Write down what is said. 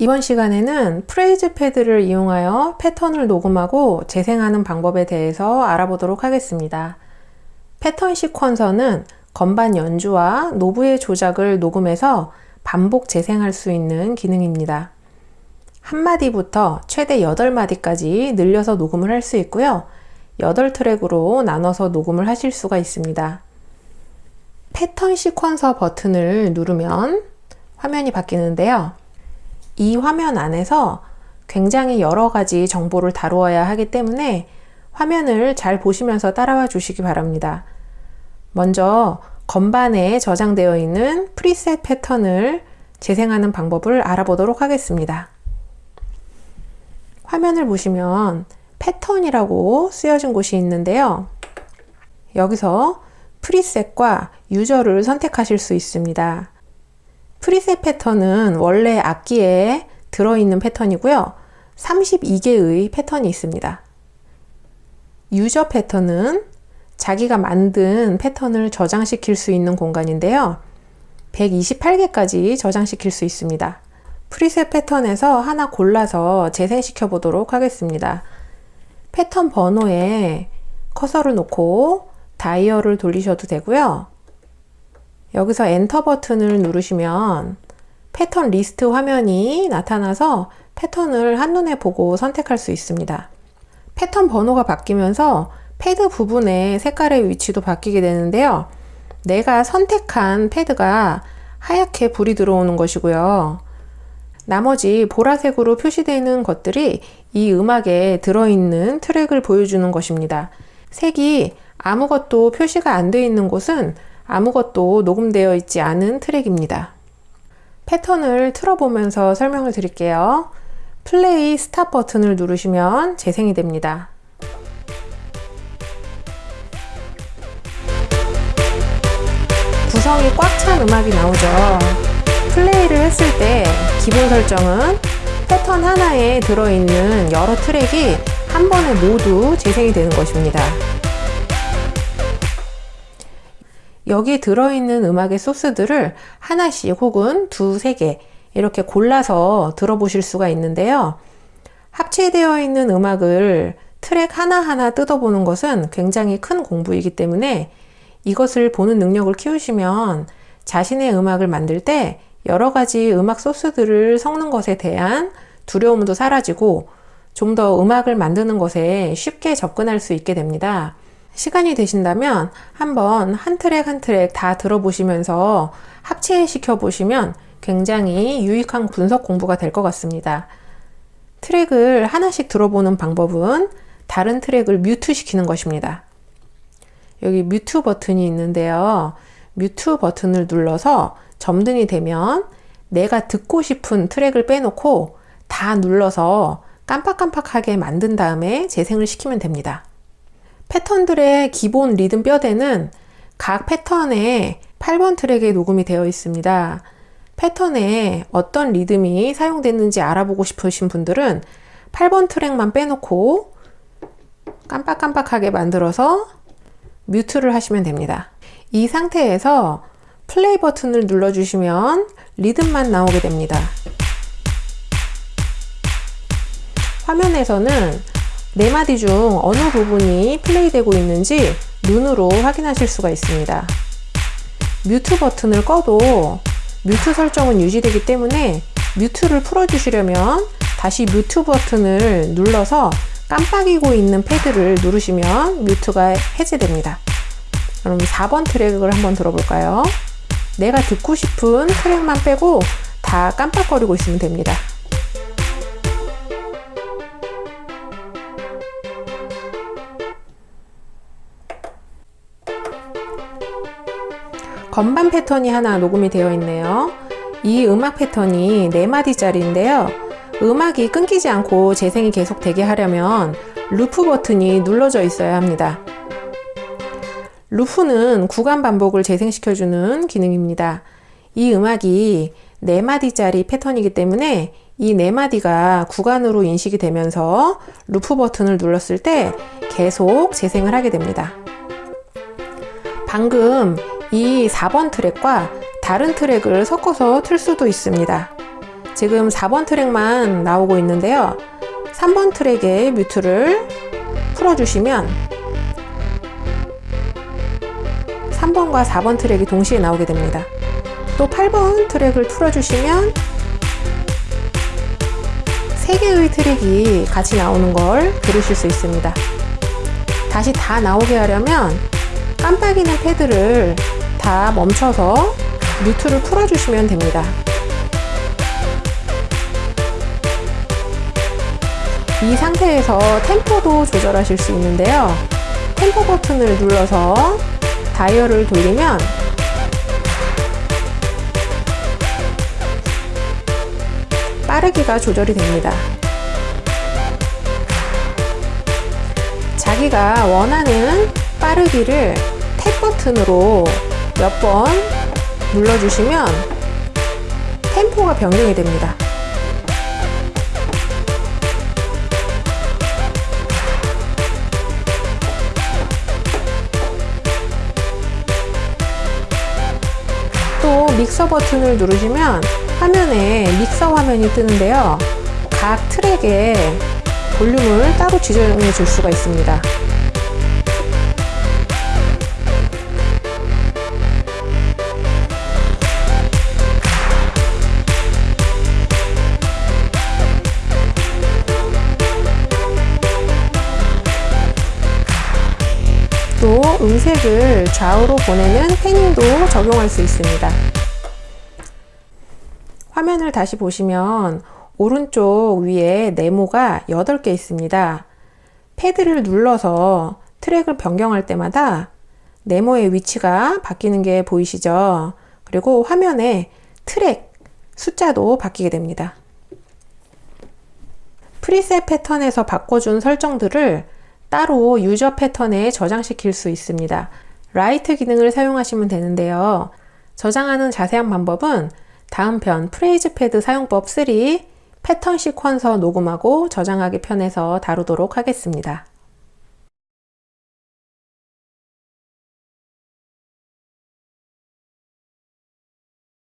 이번 시간에는 phrase 패드를 이용하여 패턴을 녹음하고 재생하는 방법에 대해서 알아보도록 하겠습니다. 패턴 sequencer는 건반 연주와 knob의 조작을 녹음해서 반복 재생할 수 있는 기능입니다. 한 마디부터 최대 8마디까지 늘려서 녹음을 할 수 있고요. 8트랙으로 나눠서 녹음을 하실 수가 있습니다. 패턴 sequencer 버튼을 누르면 화면이 바뀌는데요. 이 화면 안에서 굉장히 여러 가지 정보를 다루어야 하기 때문에 화면을 잘 보시면서 따라와 주시기 바랍니다. 먼저 건반에 저장되어 있는 프리셋 패턴을 재생하는 방법을 알아보도록 하겠습니다. 화면을 보시면 패턴이라고 쓰여진 곳이 있는데요. 여기서 프리셋과 유저를 선택하실 수 있습니다. 프리셋 패턴은 원래 악기에 들어있는 패턴이고요. 32개의 패턴이 있습니다. 유저 패턴은 자기가 만든 패턴을 저장시킬 수 있는 공간인데요. 128개까지 저장시킬 수 있습니다. 프리셋 패턴에서 하나 골라서 재생시켜 보도록 하겠습니다. 패턴 번호에 커서를 놓고 다이얼을 돌리셔도 되고요. 여기서 엔터 버튼을 누르시면 패턴 리스트 화면이 나타나서 패턴을 한눈에 보고 선택할 수 있습니다. 패턴 번호가 바뀌면서 패드 부분의 색깔의 위치도 바뀌게 되는데요. 내가 선택한 패드가 하얗게 불이 들어오는 것이고요. 나머지 보라색으로 표시되는 것들이 이 음악에 들어있는 트랙을 보여주는 것입니다. 색이 아무것도 표시가 안 되어 있는 곳은 아무것도 녹음되어 있지 않은 트랙입니다. 패턴을 틀어보면서 설명을 드릴게요. 플레이 스탑 버튼을 누르시면 재생이 됩니다. 구성이 꽉 찬 음악이 나오죠. 플레이를 했을 때 기본 설정은 패턴 하나에 들어있는 여러 트랙이 한 번에 모두 재생이 되는 것입니다. 여기 들어있는 음악의 소스들을 하나씩 혹은 두세 개 이렇게 골라서 들어보실 수가 있는데요. 합체되어 있는 음악을 트랙 하나하나 뜯어보는 것은 굉장히 큰 공부이기 때문에 이것을 보는 능력을 키우시면 자신의 음악을 만들 때 여러 가지 음악 소스들을 섞는 것에 대한 두려움도 사라지고 좀 더 음악을 만드는 것에 쉽게 접근할 수 있게 됩니다. 시간이 되신다면 한번 한 트랙 한 트랙 다 들어보시면서 합체시켜 보시면 굉장히 유익한 분석 공부가 될 것 같습니다. 트랙을 하나씩 들어보는 방법은 다른 트랙을 mute 시키는 것입니다. 여기 mute 버튼이 있는데요. mute 버튼을 눌러서 점등이 되면 내가 듣고 싶은 트랙을 빼놓고 다 눌러서 깜빡깜빡하게 만든 다음에 재생을 시키면 됩니다. 패턴들의 기본 리듬 뼈대는 각 패턴에 8번 트랙에 녹음이 되어 있습니다. 패턴에 어떤 리듬이 사용됐는지 알아보고 싶으신 분들은 8번 트랙만 빼놓고 깜빡깜빡하게 만들어서 뮤트를 하시면 됩니다. 이 상태에서 플레이 버튼을 눌러주시면 리듬만 나오게 됩니다. 화면에서는 네 마디 중 어느 부분이 플레이되고 있는지 눈으로 확인하실 수가 있습니다. 뮤트 버튼을 꺼도 뮤트 설정은 유지되기 때문에 뮤트를 풀어주시려면 다시 뮤트 버튼을 눌러서 깜빡이고 있는 패드를 누르시면 뮤트가 해제됩니다. 그럼 4번 트랙을 한번 들어볼까요? 내가 듣고 싶은 트랙만 빼고 다 깜빡거리고 있으면 됩니다. 건반 패턴이 하나 녹음이 되어 있네요. 이 음악 패턴이 4마디짜리인데요. 음악이 끊기지 않고 재생이 계속 되게 하려면 루프 버튼이 눌러져 있어야 합니다. 루프는 구간 반복을 재생시켜주는 기능입니다. 이 음악이 4마디짜리 패턴이기 때문에 이 4마디가 구간으로 인식이 되면서 루프 버튼을 눌렀을 때 계속 재생을 하게 됩니다. 방금 이 4번 트랙과 다른 트랙을 섞어서 틀 수도 있습니다. 지금 4번 트랙만 나오고 있는데요. 3번 트랙의 뮤트를 풀어주시면 3번과 4번 트랙이 동시에 나오게 됩니다. 또 8번 트랙을 풀어주시면 3개의 트랙이 같이 나오는 걸 들으실 수 있습니다. 다시 다 나오게 하려면 깜빡이는 패드를 다 멈춰서 뮤트를 풀어주시면 됩니다. 이 상태에서 템포도 조절하실 수 있는데요. 템포 버튼을 눌러서 다이얼을 돌리면 빠르기가 조절이 됩니다. 자기가 원하는 빠르기를 탭 버튼으로 몇 번 눌러주시면 템포가 변경이 됩니다. 또 믹서 버튼을 누르시면 화면에 믹서 화면이 뜨는데요. 각 트랙에 볼륨을 따로 지정해 줄 수가 있습니다. 음색을 좌우로 보내는 패닝도 적용할 수 있습니다. 화면을 다시 보시면 오른쪽 위에 네모가 8개 있습니다. 패드를 눌러서 트랙을 변경할 때마다 네모의 위치가 바뀌는 게 보이시죠? 그리고 화면에 트랙 숫자도 바뀌게 됩니다. preset 패턴에서 바꿔준 설정들을 따로 user 패턴에 저장시킬 수 있습니다. write 기능을 사용하시면 되는데요. 저장하는 자세한 방법은 다음 편 phrase 패드 사용법 3 패턴 sequencer 녹음하고 저장하기 편에서 다루도록 하겠습니다.